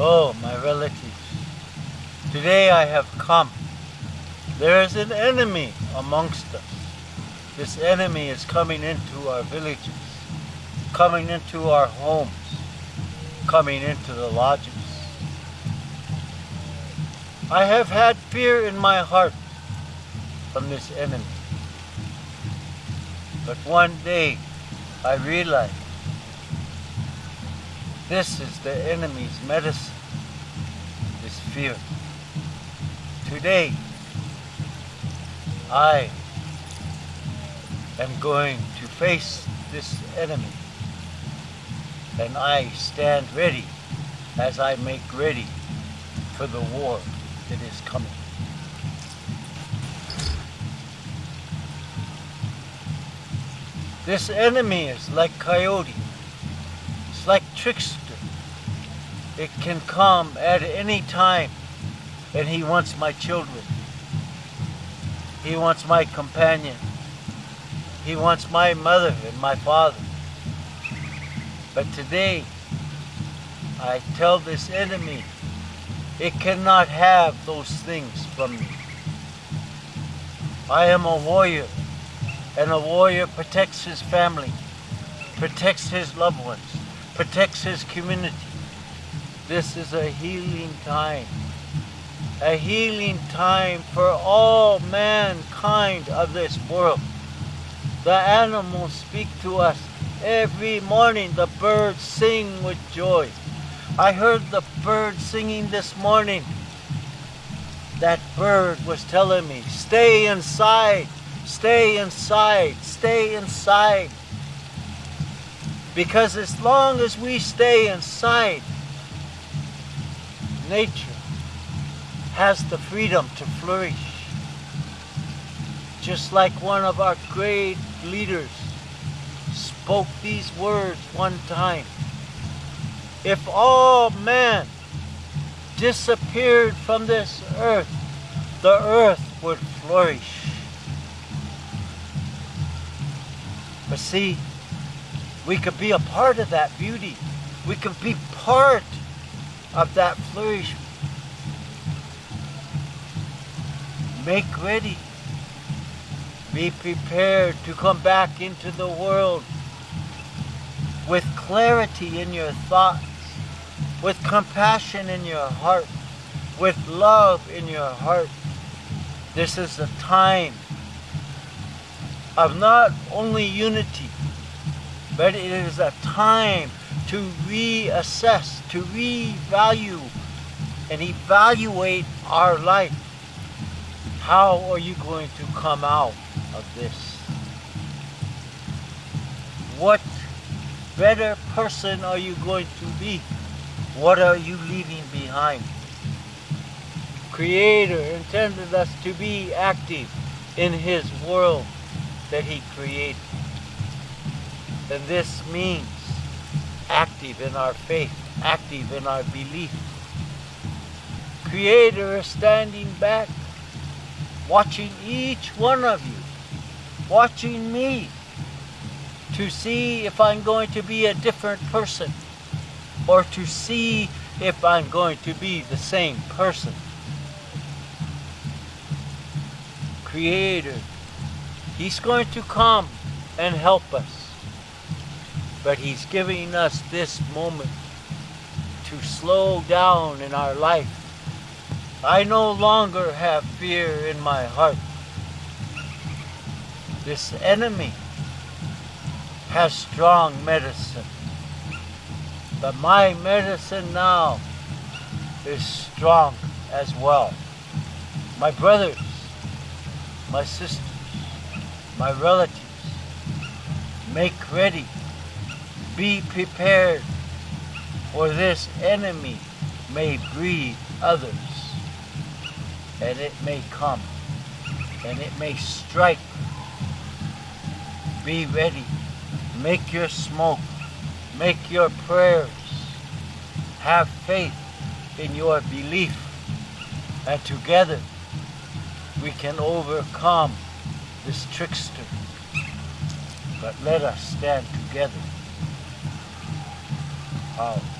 Oh, my relatives, today I have come. There is an enemy amongst us. This enemy is coming into our villages, coming into our homes, coming into the lodges. I have had fear in my heart from this enemy. But one day I realized this is the enemy's medicine, is fear. Today, I am going to face this enemy and I stand ready as I make ready for the war that is coming. This enemy is like coyote. Like trickster. It can come at any time and he wants my children. He wants my companion. He wants my mother and my father. But today, I tell this enemy, it cannot have those things from me. I am a warrior, and a warrior protects his family, protects his loved ones, protects his community. This is a healing time a healing time for all mankind of this world. The animals speak to us every morning. The birds sing with joy. I heard the bird singing this morning. That bird was telling me, stay inside, stay inside, stay inside. Because as long as we stay inside, nature has the freedom to flourish. Just like one of our great leaders spoke these words one time. If all man disappeared from this earth, the earth would flourish. But see, we could be a part of that beauty. We could be part of that flourishment. Make ready. Be prepared to come back into the world with clarity in your thoughts, with compassion in your heart, with love in your heart. This is a time of not only unity, but it is a time to reassess, to revalue, and evaluate our life. How are you going to come out of this? What better person are you going to be? What are you leaving behind? Creator intended us to be active in His world that He created. And this means active in our faith, active in our belief. Creator is standing back watching each one of you, watching me, to see if I'm going to be a different person or to see if I'm going to be the same person. Creator, He's going to come and help us. But He's giving us this moment to slow down in our life I no longer have fear in my heart. This enemy has strong medicine. But my medicine now is strong as well. My brothers, my sisters, my relatives, make ready. Be prepared, for this enemy may breed others and it may come and it may strike. Be ready. Make your smoke. Make your prayers. Have faith in your belief. And together we can overcome this trickster. But let us stand together. How?